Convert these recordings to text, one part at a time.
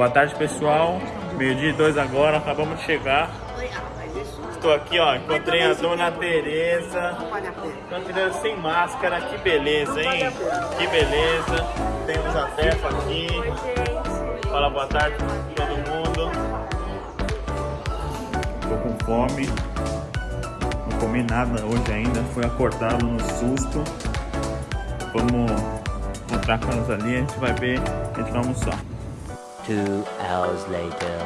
Boa tarde, pessoal. Meio-dia e dois agora, acabamos de chegar. Estou aqui, ó, encontrei a dona Tereza. Dona sem máscara, que beleza, hein? Que beleza. Temos a Tefa aqui. Fala boa tarde pra todo mundo. Tô com fome. Não comi nada hoje ainda, fui acordado no susto. Vamos encontrar com elas ali, a gente vai ver, a gente vai almoçar. Two hours later.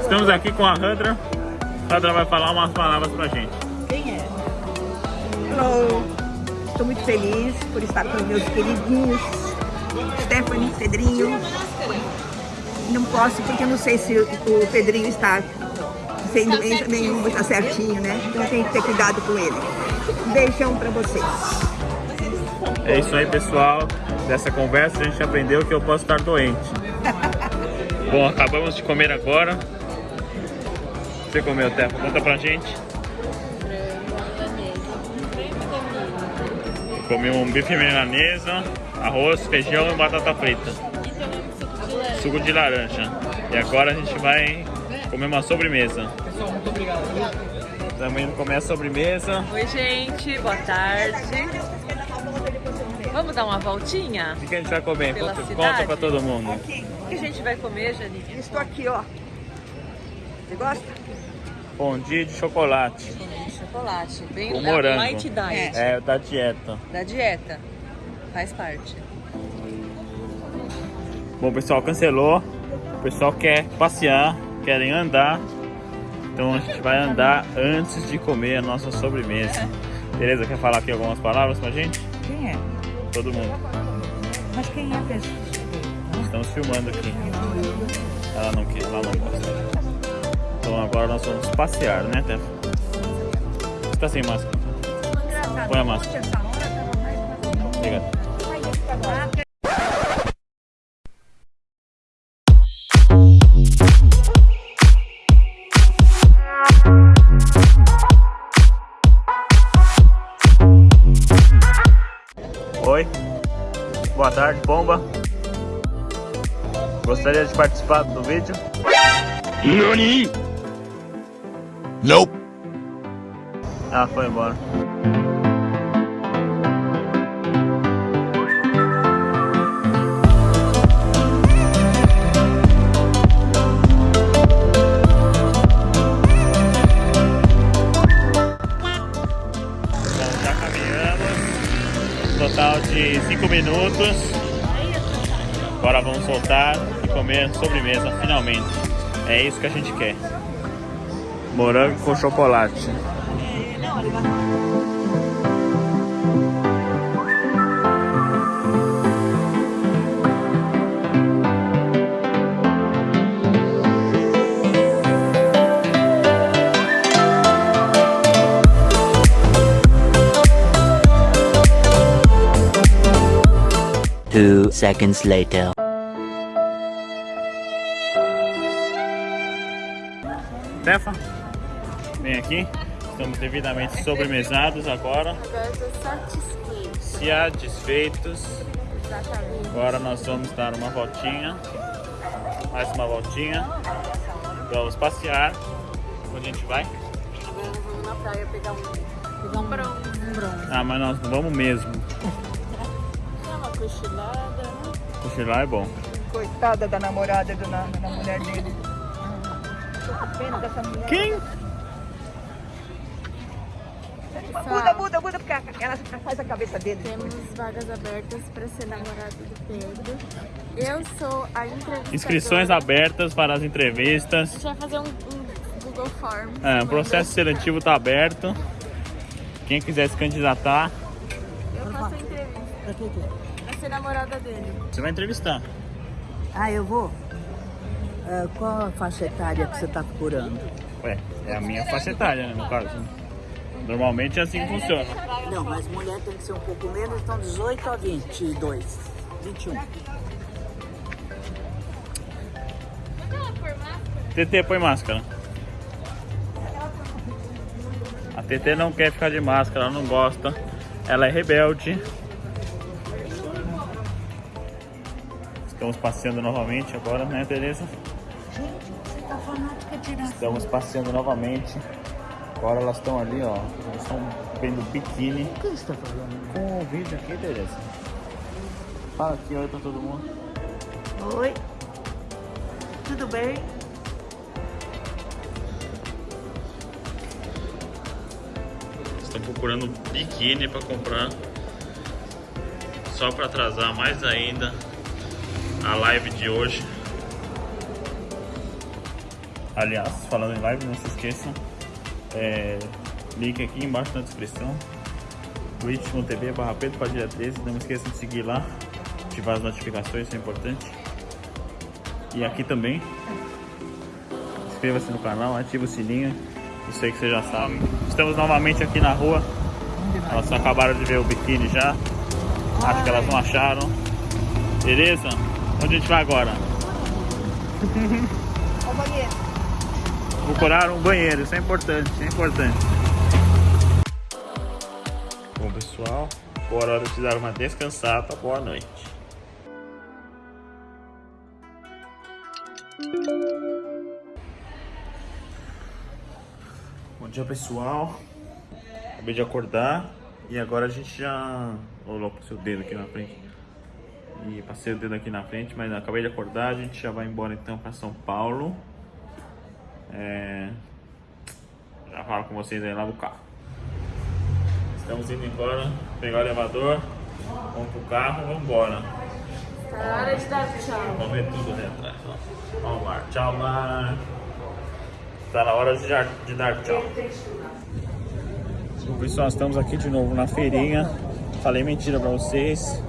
Estamos aqui com a Randra. A Randra vai falar umas palavras pra gente. Quem é? Hello. Estou muito feliz por estar com meus queridinhos Stephanie, Pedrinho. Não posso porque eu não sei se o Pedrinho está sendo nenhum, está certinho, né? Então tenho que ter cuidado com ele. Um beijão pra vocês. É isso aí, pessoal. Dessa conversa a gente aprendeu que eu posso estar doente. Bom, acabamos de comer agora. Você comeu, Tefa? Conta pra gente. Comi um bife milanesa, arroz, feijão e batata frita. Suco de laranja. E agora a gente vai comer uma sobremesa. Pessoal, muito obrigado. Estamos indo comer a sobremesa. Oi, gente, boa tarde. Vamos dar uma voltinha? O que a gente vai comer? Pela Conta, cidade? conta pra todo mundo. Aqui, O que a gente vai comer, Janine? estou aqui, ó. Você gosta? Fondue de chocolate. De chocolate, bem da morango. light diet, É, da dieta. da dieta. Faz parte. Bom, o pessoal cancelou. O pessoal quer passear, querem andar. Então a gente vai andar antes de comer a nossa sobremesa. Beleza? Quer falar aqui algumas palavras pra gente? Quem é? Todo mundo. Mas quem é a pessoa? Estamos filmando aqui. Ela não quer, ela não gosta. Então agora nós vamos passear, né, Tefa? Você tá sem máscara? Põe a máscara. Obrigado. Oi. Boa tarde, bomba. Gostaria de participar do vídeo? NANI? Nope. Ah, foi embora. Minutos. Agora vamos soltar e comer sobremesa, finalmente. É isso que a gente quer. Morango com chocolate. Seconds later. Tefa, vem aqui. Estamos devidamente sobremesados agora. Satisfeitos. Agora nós vamos dar uma voltinha. Mais uma voltinha. Vamos passear. Onde a gente vai? Vamos na praia pegar um, pegar um bronze. Um bronze. Ah, mas nós não vamos mesmo. Cochilada. Cochilar é bom. Coitada da namorada do, na, da mulher dele. Tô com pena dessa mulher. Quem? Muda, muda, muda, porque ela faz a cabeça dele. Temos vagas abertas para ser namorado do Pedro. Eu sou a entrevistadora. Inscrições abertas para as entrevistas. A gente vai fazer um, um Google Form. É, o processo seletivo está aberto. Quem quiser se candidatar, Eu faço a entrevista para ser namorada dele. você vai entrevistar. Ah, eu vou? Ah, qual a faixa etária que você está procurando? Ué, é a minha faixa etária, né, no caso. Normalmente é assim que funciona. Não, mas mulher tem que ser um pouco menos, então 18 a 22. 21. Aquela formato TT, põe máscara. A TT não quer ficar de máscara, ela não gosta. Ela é rebelde. Estamos passeando novamente agora, né, Tereza? Estamos passeando novamente. Agora elas estão ali, ó. Elas estão vendo biquíni. O que você está falando? Com o vídeo aqui, Tereza. Fala aqui, oi pra todo mundo. Oi. Tudo bem? Estão procurando biquíni para comprar. Só para atrasar mais ainda a live de hoje. Aliás, falando em live, não se esqueçam. É, link aqui embaixo na descrição. twitch.tv barra Pedro Padilha 13. Não esqueçam de seguir lá. Ativar as notificações, isso é importante. E aqui também. Inscreva-se no canal, ative o sininho. Eu sei que vocês já sabem. Estamos novamente aqui na rua. Elas acabaram de ver o biquíni já. Acho que elas não acharam. Beleza? Onde a gente vai agora? Ao banheiro. Procurar um banheiro, isso é importante, isso é importante. Bom pessoal, agora é hora de dar uma descansada. Boa noite. Bom dia pessoal. Acabei de acordar e agora a gente já. Ô louco, seu dedo aqui na frente. E passei o dedo aqui na frente, mas acabei de acordar, a gente já vai embora então para São Paulo. É... Já falo com vocês aí lá do carro. Estamos indo embora, pegar o elevador, vamos pro carro, vamos embora. Tá hora de dar tchau. Vamos ver tudo ali atrás. o mar. Tchau, mar. Tá na hora de, dar- de dar tchau. Pessoal, estamos aqui de novo na feirinha. Falei mentira pra vocês.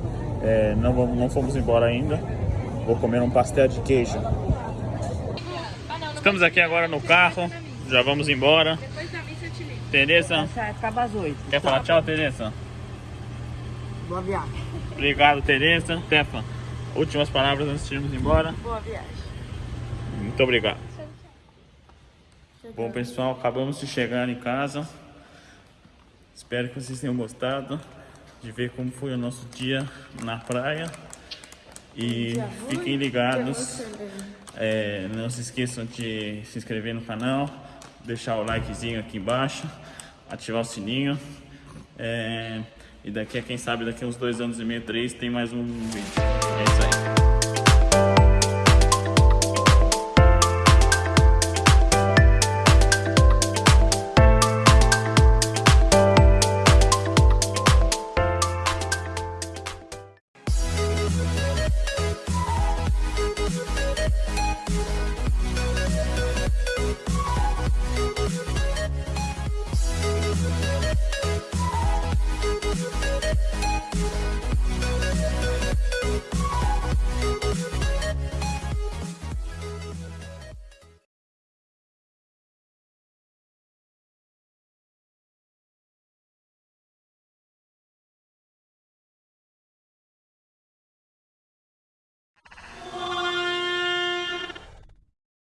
É, não, vamos, não fomos embora ainda. Vou comer um pastel de queijo. Estamos aqui agora no carro. Já vamos embora. Tereza, Acaba às quer falar tchau, Tereza? Boa viagem. Obrigado, Tereza. Tefa, últimas palavras antes de irmos embora. Boa viagem. Muito obrigado. Bom, pessoal, acabamos de chegar em casa. Espero que vocês tenham gostado de ver como foi o nosso dia na praia. E fiquem ligados. É, não se esqueçam de se inscrever no canal, deixar o likezinho aqui embaixo, ativar o sininho. É, e daqui a quem sabe, daqui a uns dois anos e meio, três, tem mais um vídeo. É isso aí.